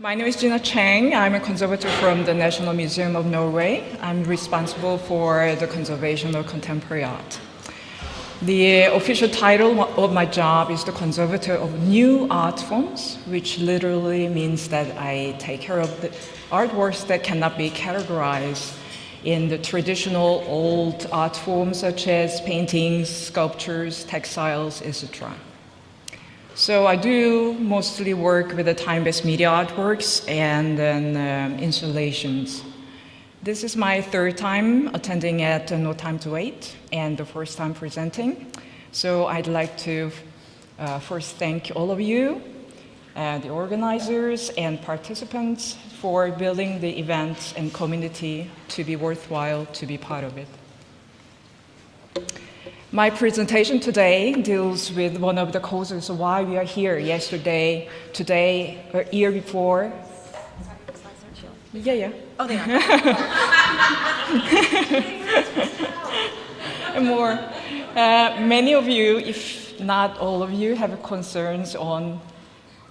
My name is Gina Chang. I'm a conservator from the National Museum of Norway. I'm responsible for the conservation of contemporary art. The official title of my job is the conservator of new art forms, which literally means that I take care of the artworks that cannot be categorized in the traditional old art forms such as paintings, sculptures, textiles, etc. So I do mostly work with the time-based media artworks and then um, installations. This is my third time attending at No Time to Wait and the first time presenting. So I'd like to uh, first thank all of you, uh, the organizers and participants for building the event and community to be worthwhile to be part of it. My presentation today deals with one of the causes of why we are here yesterday, today, or year before. Yeah, yeah. Oh, they are. and more. Uh, many of you, if not all of you, have concerns on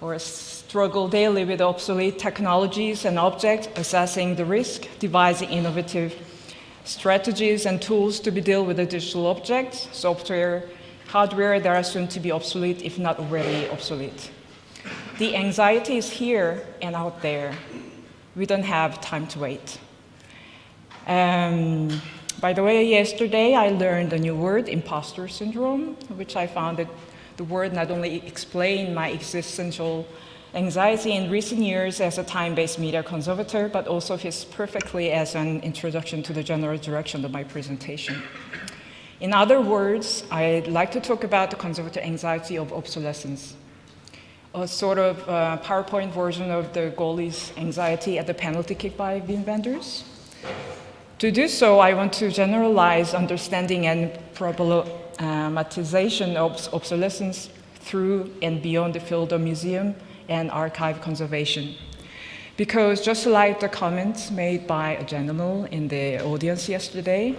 or struggle daily with obsolete technologies and objects, assessing the risk, devising innovative strategies and tools to be deal with the digital objects, software, hardware that are soon to be obsolete, if not already obsolete. The anxiety is here and out there. We don't have time to wait. Um, by the way, yesterday I learned a new word, imposter syndrome, which I found that the word not only explained my existential anxiety in recent years as a time-based media conservator, but also fits perfectly as an introduction to the general direction of my presentation. In other words, I'd like to talk about the conservator anxiety of obsolescence, a sort of uh, PowerPoint version of the goalie's anxiety at the penalty kick by Wim Wenders. To do so, I want to generalize understanding and problematization of obsolescence through and beyond the field of museum and archive conservation. Because just like the comments made by a gentleman in the audience yesterday,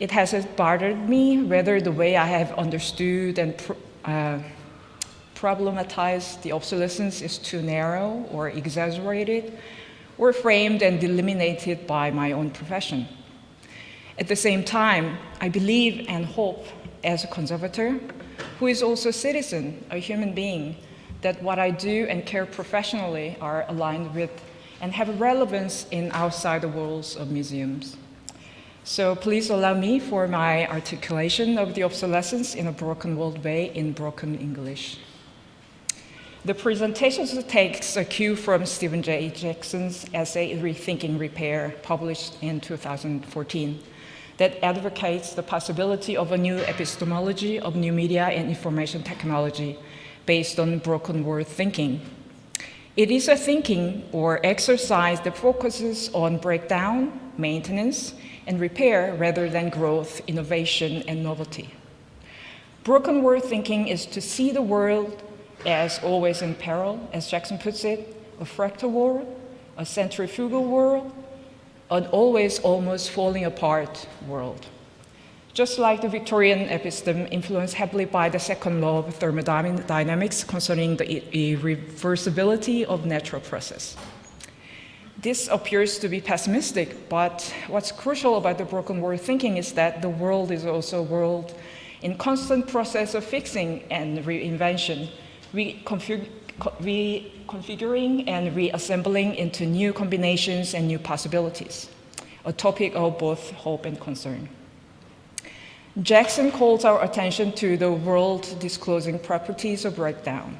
it has bothered me whether the way I have understood and uh, problematized the obsolescence is too narrow or exaggerated or framed and delimited by my own profession. At the same time, I believe and hope as a conservator, who is also a citizen, a human being, that what I do and care professionally are aligned with and have relevance in outside the walls of museums. So please allow me for my articulation of the obsolescence in a broken world way in broken English. The presentation takes a cue from Stephen J. Jackson's essay, Rethinking Repair, published in 2014, that advocates the possibility of a new epistemology of new media and information technology based on broken world thinking. It is a thinking or exercise that focuses on breakdown, maintenance, and repair rather than growth, innovation, and novelty. Broken world thinking is to see the world as always in peril, as Jackson puts it, a fractal world, a centrifugal world, an always almost falling apart world just like the Victorian episteme influenced heavily by the second law of thermodynamics concerning the irreversibility of natural process. This appears to be pessimistic, but what's crucial about the broken world thinking is that the world is also a world in constant process of fixing and reinvention, reconfiguring and reassembling into new combinations and new possibilities, a topic of both hope and concern. Jackson calls our attention to the world disclosing properties of breakdown.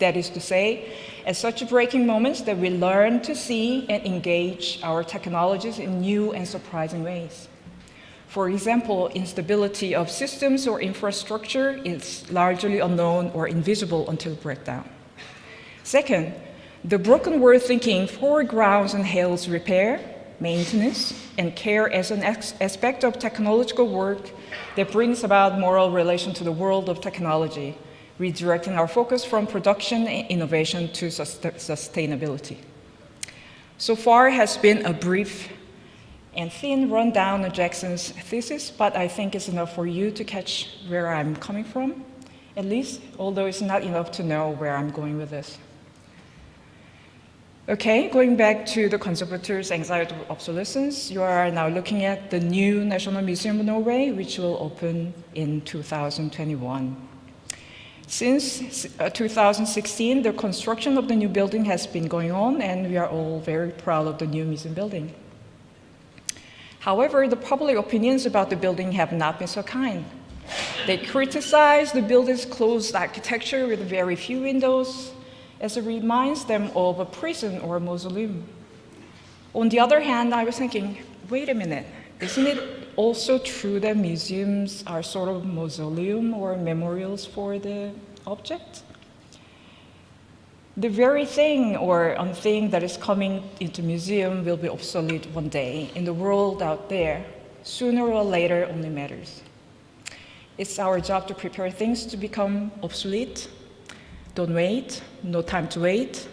That is to say, at such breaking moments that we learn to see and engage our technologies in new and surprising ways. For example, instability of systems or infrastructure is largely unknown or invisible until breakdown. Second, the broken world thinking foregrounds and hails repair, maintenance, and care as an aspect of technological work that brings about moral relation to the world of technology, redirecting our focus from production and innovation to sustainability. So far has been a brief and thin rundown of Jackson's thesis, but I think it's enough for you to catch where I'm coming from, at least, although it's not enough to know where I'm going with this. Okay, going back to the conservator's anxiety of obsolescence, you are now looking at the new National Museum of Norway, which will open in 2021. Since uh, 2016, the construction of the new building has been going on, and we are all very proud of the new museum building. However, the public opinions about the building have not been so kind. They criticize the building's closed architecture with very few windows, as it reminds them of a prison or a mausoleum. On the other hand, I was thinking, wait a minute, isn't it also true that museums are sort of mausoleum or memorials for the object? The very thing or thing that is coming into museum will be obsolete one day. In the world out there, sooner or later only matters. It's our job to prepare things to become obsolete don't wait, no time to wait.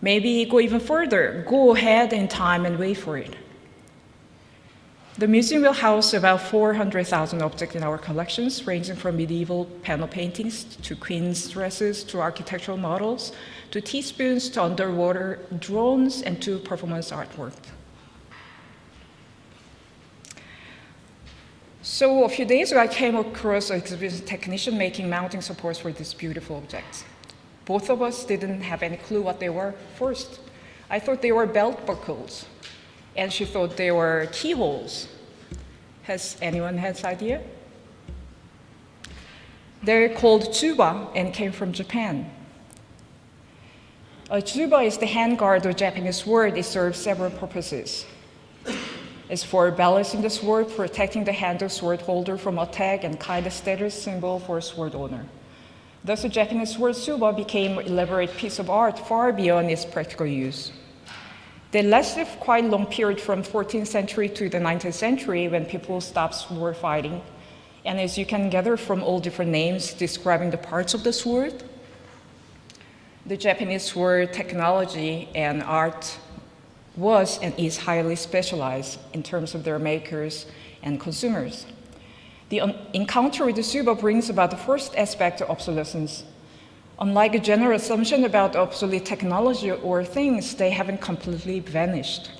Maybe go even further, go ahead in time and wait for it. The museum will house about 400,000 objects in our collections, ranging from medieval panel paintings to queen's dresses to architectural models, to teaspoons to underwater drones and to performance artwork. So a few days ago, I came across an exhibition technician making mounting supports for these beautiful objects. Both of us didn't have any clue what they were first. I thought they were belt buckles, and she thought they were keyholes. Has anyone had an idea? They're called tsuba and came from Japan. A tsuba is the handguard of Japanese word. It serves several purposes is for balancing the sword, protecting the hand of sword holder from attack, and kind of status symbol for sword owner. Thus, the Japanese sword tsuba became an elaborate piece of art far beyond its practical use. They lasted quite a long period from 14th century to the 19th century when people stopped sword fighting. And as you can gather from all different names describing the parts of the sword, the Japanese sword technology and art was and is highly specialized in terms of their makers and consumers. The encounter with the tsuba brings about the first aspect of obsolescence. Unlike a general assumption about obsolete technology or things, they haven't completely vanished.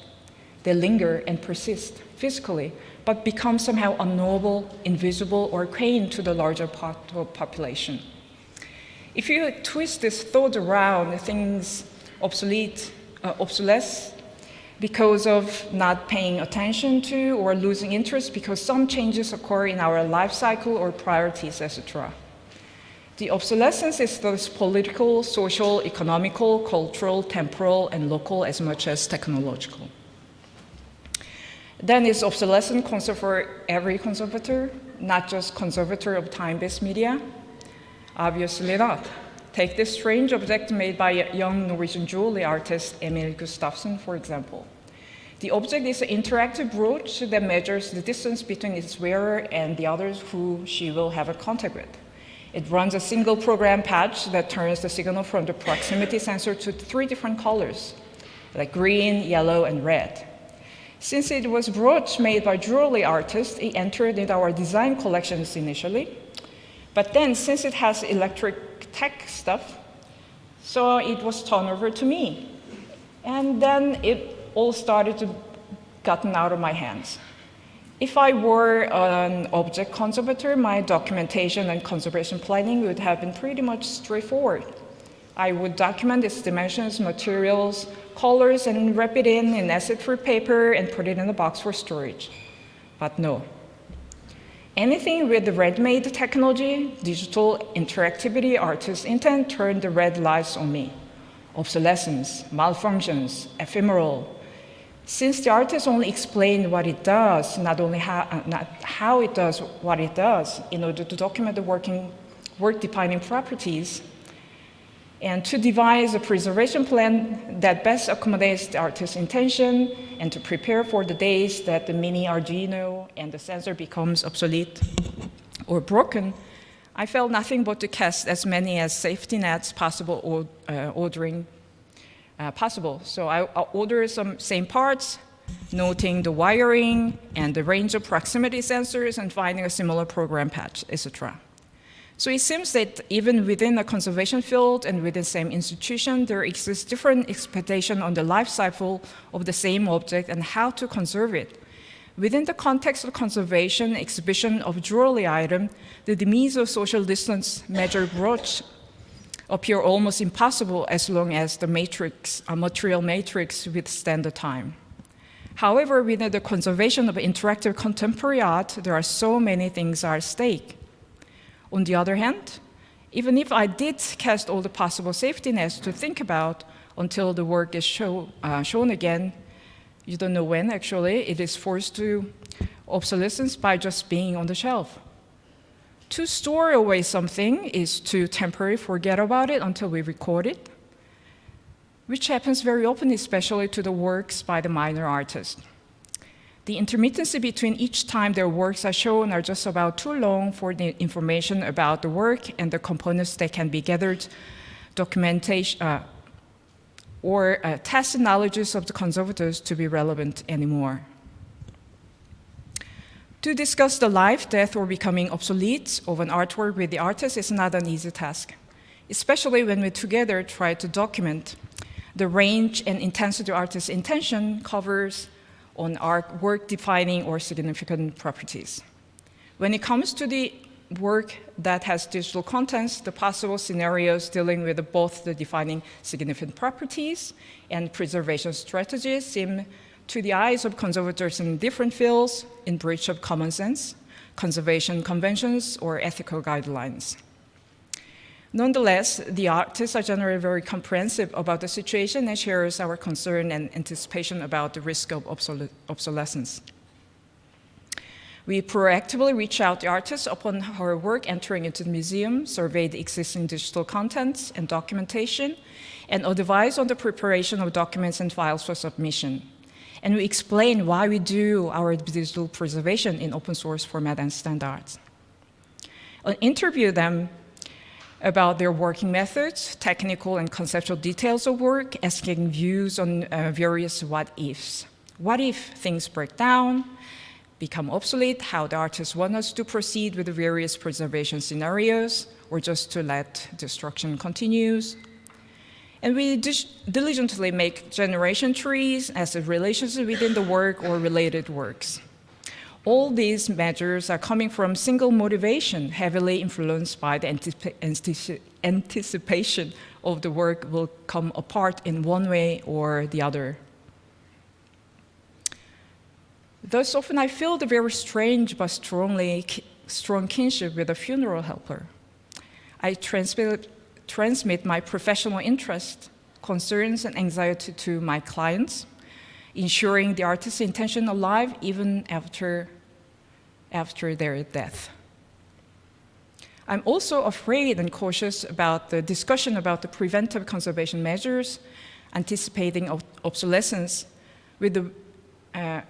They linger and persist physically, but become somehow unknowable, invisible, or quaint to the larger part of population. If you twist this thought around, things obsolete, uh, obsolescence because of not paying attention to or losing interest because some changes occur in our life cycle or priorities, etc. The obsolescence is thus political, social, economical, cultural, temporal, and local as much as technological. Then is obsolescent concern for every conservator, not just conservator of time-based media? Obviously not. Take this strange object made by a young Norwegian jewelry artist, Emil Gustafsson, for example. The object is an interactive brooch that measures the distance between its wearer and the others who she will have a contact with. It runs a single program patch that turns the signal from the proximity sensor to three different colors, like green, yellow, and red. Since it was brooch made by jewelry artists, it entered into our design collections initially. But then, since it has electric tech stuff. So it was turned over to me. And then it all started to gotten out of my hands. If I were an object conservator, my documentation and conservation planning would have been pretty much straightforward. I would document its dimensions, materials, colors, and wrap it in in acid-free paper and put it in a box for storage. But no, Anything with the ready-made technology, digital interactivity, artist intent turned the red lights on me. Obsolescence, malfunctions, ephemeral. Since the artist only explained what it does, not only how, uh, not how it does what it does, in order to document the working, work-defining properties, and to devise a preservation plan that best accommodates the artist's intention and to prepare for the days that the mini Arduino and the sensor becomes obsolete or broken, I felt nothing but to cast as many as safety nets possible or, uh, ordering uh, possible. So I, I ordered some same parts, noting the wiring and the range of proximity sensors and finding a similar program patch, etc. So it seems that even within a conservation field and within the same institution, there exists different expectation on the life cycle of the same object and how to conserve it. Within the context of conservation exhibition of jewelry item, the demise of social distance measure brooch appear almost impossible as long as the matrix, a material matrix withstand the time. However, within the conservation of interactive contemporary art, there are so many things at stake. On the other hand, even if I did cast all the possible safety nets to think about until the work is show, uh, shown again, you don't know when actually, it is forced to obsolescence by just being on the shelf. To store away something is to temporarily forget about it until we record it, which happens very often, especially to the works by the minor artists. The intermittency between each time their works are shown are just about too long for the information about the work and the components that can be gathered, documentation, uh, or uh, tacit knowledges of the conservators to be relevant anymore. To discuss the life, death, or becoming obsolete of an artwork with the artist is not an easy task, especially when we together try to document the range and intensity of artist's intention covers on our work-defining or significant properties. When it comes to the work that has digital contents, the possible scenarios dealing with both the defining significant properties and preservation strategies seem to the eyes of conservators in different fields in breach of common sense, conservation conventions, or ethical guidelines. Nonetheless, the artists are generally very comprehensive about the situation and shares our concern and anticipation about the risk of obsolescence. We proactively reach out to artists upon her work entering into the museum, survey the existing digital contents and documentation, and advise on the preparation of documents and files for submission. And we explain why we do our digital preservation in open source format and standards. I'll interview them about their working methods, technical and conceptual details of work, asking views on uh, various what-ifs. What if things break down? become obsolete, how the artists want us to proceed with the various preservation scenarios, or just to let destruction continues. And we diligently make generation trees as a relationship within the work or related works. All these measures are coming from single motivation, heavily influenced by the anticipation of the work will come apart in one way or the other. Thus, often I feel the very strange but strongly strong kinship with a funeral helper. I transmit, transmit my professional interest, concerns, and anxiety to my clients, ensuring the artist's intention alive even after, after their death. I'm also afraid and cautious about the discussion about the preventive conservation measures, anticipating obsolescence with the uh,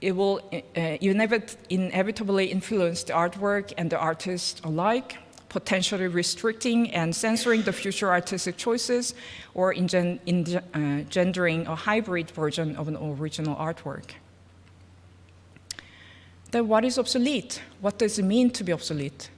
it will uh, inevitably influence the artwork and the artist alike, potentially restricting and censoring the future artistic choices or engendering uh, a hybrid version of an original artwork. Then what is obsolete? What does it mean to be obsolete?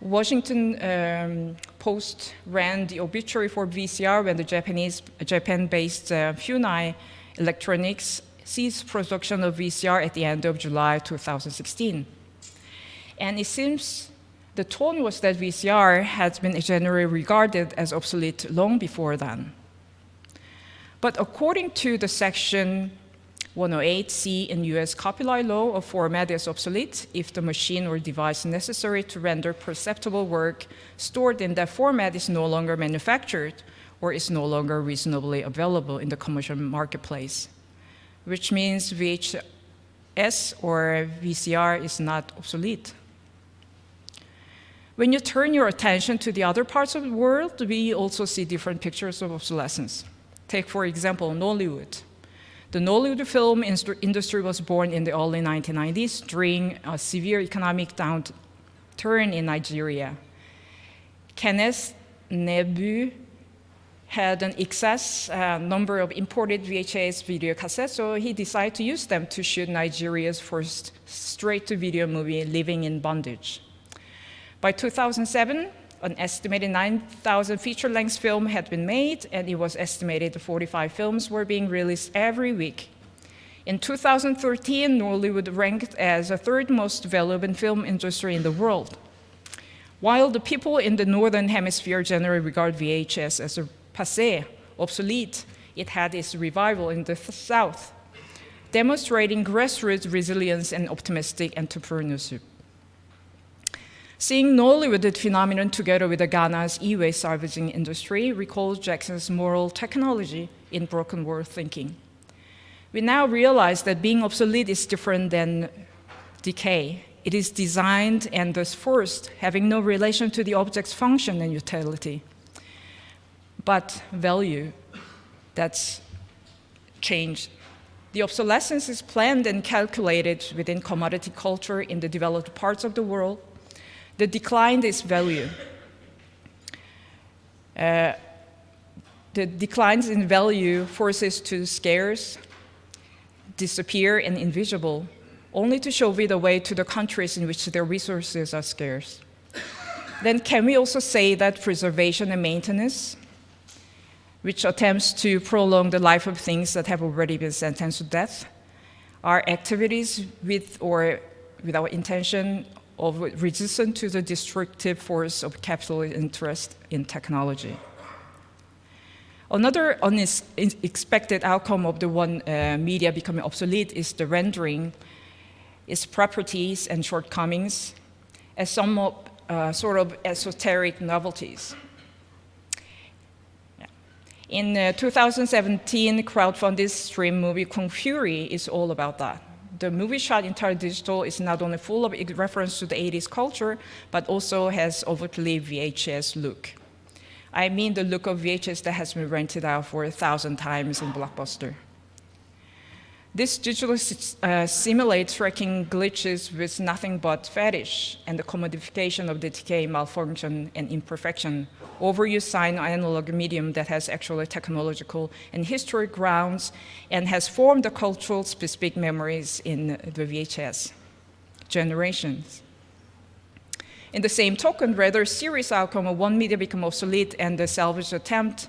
Washington um, Post ran the obituary for VCR when the Japanese, Japan-based uh, Funai Electronics ceased production of VCR at the end of July 2016. And it seems the tone was that VCR has been generally regarded as obsolete long before then. But according to the section 108C in US copyright law, a format is obsolete if the machine or device necessary to render perceptible work stored in that format is no longer manufactured or is no longer reasonably available in the commercial marketplace which means VHS or VCR is not obsolete. When you turn your attention to the other parts of the world, we also see different pictures of obsolescence. Take, for example, Nollywood. The Nollywood film industry was born in the early 1990s during a severe economic downturn in Nigeria. Kenneth Nnebue had an excess uh, number of imported VHS video cassettes, so he decided to use them to shoot Nigeria's first straight-to-video movie, Living in Bondage. By 2007, an estimated 9,000 feature-length film had been made, and it was estimated 45 films were being released every week. In 2013, Nollywood ranked as the third most valuable film industry in the world. While the people in the Northern Hemisphere generally regard VHS as a passé, obsolete, it had its revival in the South, demonstrating grassroots resilience and optimistic entrepreneurship. Seeing Nollywood phenomenon together with the Ghana's e-waste salvaging industry recalls Jackson's moral technology in broken world thinking. We now realize that being obsolete is different than decay. It is designed and thus forced, having no relation to the object's function and utility, but value that's changed. The obsolescence is planned and calculated within commodity culture in the developed parts of the world. The decline is value. Uh, the declines in value forces to scarce, disappear, and invisible, only to show the way to the countries in which their resources are scarce. then can we also say that preservation and maintenance which attempts to prolong the life of things that have already been sentenced to death, are activities with or without intention of resistant to the destructive force of capital interest in technology. Another unexpected outcome of the one uh, media becoming obsolete is the rendering its properties and shortcomings as somewhat uh, sort of esoteric novelties. In uh, 2017, crowdfunded stream movie Kung Fury is all about that. The movie shot entirely digital is not only full of reference to the 80s culture, but also has overtly VHS look. I mean the look of VHS that has been rented out for a thousand times in Blockbuster. This digitally uh, simulates tracking glitches with nothing but fetish and the commodification of the decay, malfunction, and imperfection, overuse sign analog medium that has actually technological and historic grounds and has formed the cultural specific memories in the VHS generations. In the same token, rather serious outcome of one media become obsolete and the salvage attempt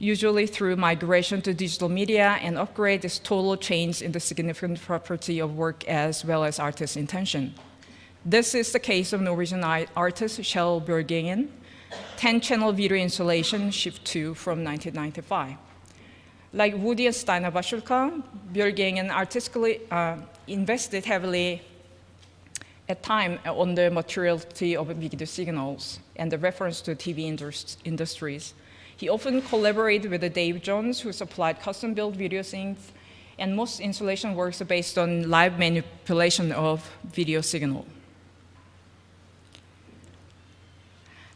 usually through migration to digital media and upgrade is total change in the significant property of work as well as artist's intention. This is the case of Norwegian artist Kjell Bjørgeengen, 10-channel video installation Shift 2 from 1995. Like Woody and Steina Vasulka, Bjørgeengen artistically uh, invested heavily at time on the materiality of video signals and the reference to TV industries he often collaborated with Dave Jones, who supplied custom-built video scenes, and most installation works are based on live manipulation of video signal.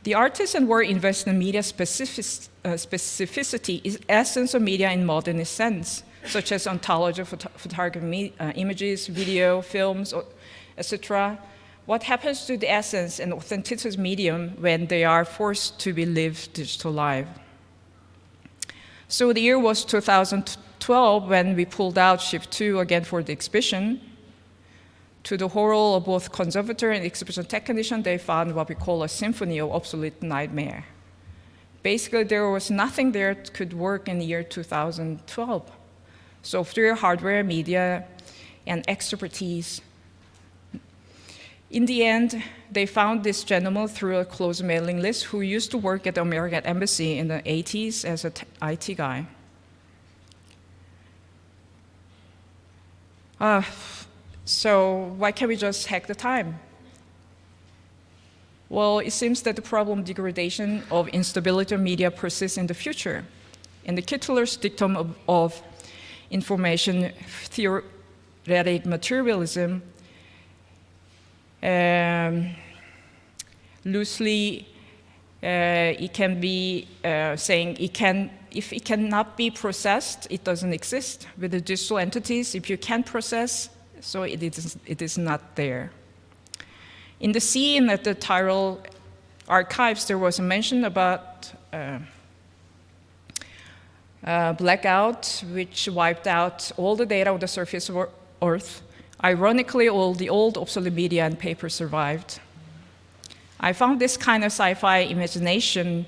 The artist and work invest in media specific, uh, specificity is essence of media in modernist sense, such as ontology of phot photography, uh, images, video, films, etc. What happens to the essence and authenticity medium when they are forced to be lived digital live? So the year was 2012 when we pulled out Shift 2 again for the exhibition. To the horror of both conservator and exhibition technician, they found what we call a symphony of obsolete nightmare. Basically, there was nothing there that could work in the year 2012. Software, hardware, media, and expertise in the end, they found this gentleman through a close mailing list who used to work at the American Embassy in the 80s as an IT guy. Uh, so why can't we just hack the time? Well, it seems that the problem degradation of instability of media persists in the future. And the Kittler's dictum of, of information theoretic materialism um, loosely, uh, it can be uh, saying it can, if it cannot be processed, it doesn't exist. With the digital entities, if you can process, so it is, it is not there. In the scene at the Tyrell archives, there was a mention about uh, uh, blackout, which wiped out all the data on the surface of Earth Ironically, all the old obsolete media and paper survived. I found this kind of sci-fi imagination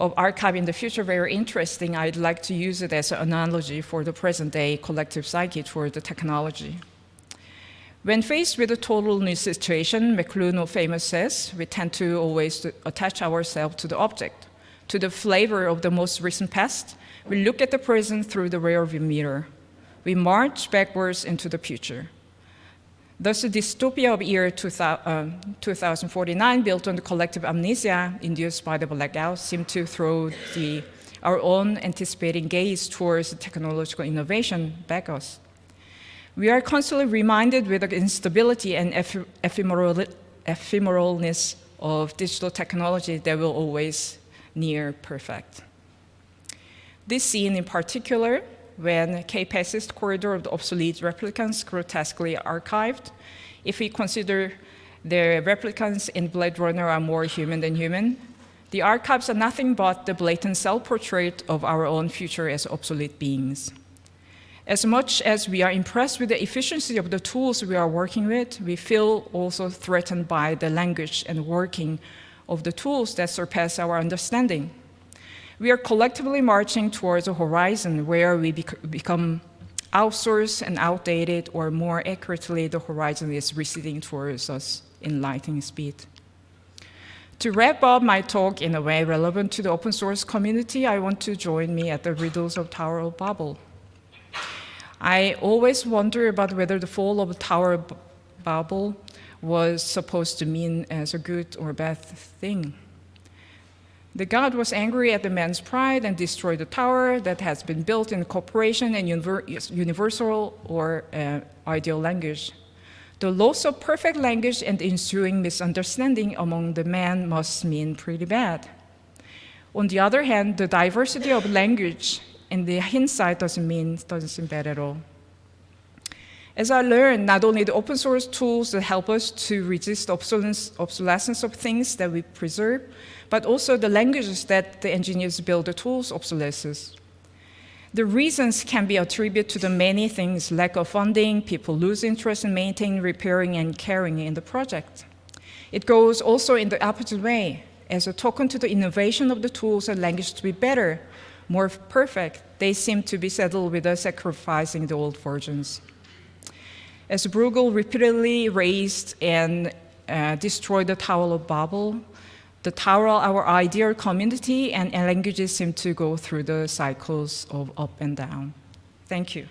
of archive in the future very interesting. I'd like to use it as an analogy for the present day collective psyche toward the technology. When faced with a total new situation, McLuhan famous says, we tend to always attach ourselves to the object, to the flavor of the most recent past. We look at the present through the rearview mirror. We march backwards into the future. Thus, the dystopia of year 2049, um, built on the collective amnesia induced by the blackout, seemed to throw the, our own anticipating gaze towards technological innovation back us. We are constantly reminded with the instability and ephemeral, ephemeralness of digital technology that will always near perfect. This scene in particular when K-passes corridor of the obsolete replicants grotesquely archived. If we consider the replicants in Blade Runner are more human than human, the archives are nothing but the blatant self-portrait of our own future as obsolete beings. As much as we are impressed with the efficiency of the tools we are working with, we feel also threatened by the language and working of the tools that surpass our understanding. We are collectively marching towards a horizon where we bec become outsourced and outdated, or more accurately, the horizon is receding towards us in lightning speed. To wrap up my talk in a way relevant to the open source community, I want to join me at the Riddles of Tower of Babel. I always wonder about whether the fall of Tower of Babel was supposed to mean as a good or bad thing. The god was angry at the man's pride and destroyed the tower that has been built in cooperation and universal or uh, ideal language. The loss of perfect language and ensuing misunderstanding among the men must mean pretty bad. On the other hand, the diversity of language in the hindsight doesn't mean, doesn't seem bad at all. As I learned, not only the open source tools that help us to resist obsolescence of things that we preserve, but also the languages that the engineers build the tools obsolescence. The reasons can be attributed to the many things, lack of funding, people lose interest in maintaining, repairing, and caring in the project. It goes also in the opposite way. As a token to the innovation of the tools and language to be better, more perfect, they seem to be settled with sacrificing the old versions. As Bruegel repeatedly raised and uh, destroyed the Tower of Babel, the Tower, our ideal community and, and languages seem to go through the cycles of up and down. Thank you.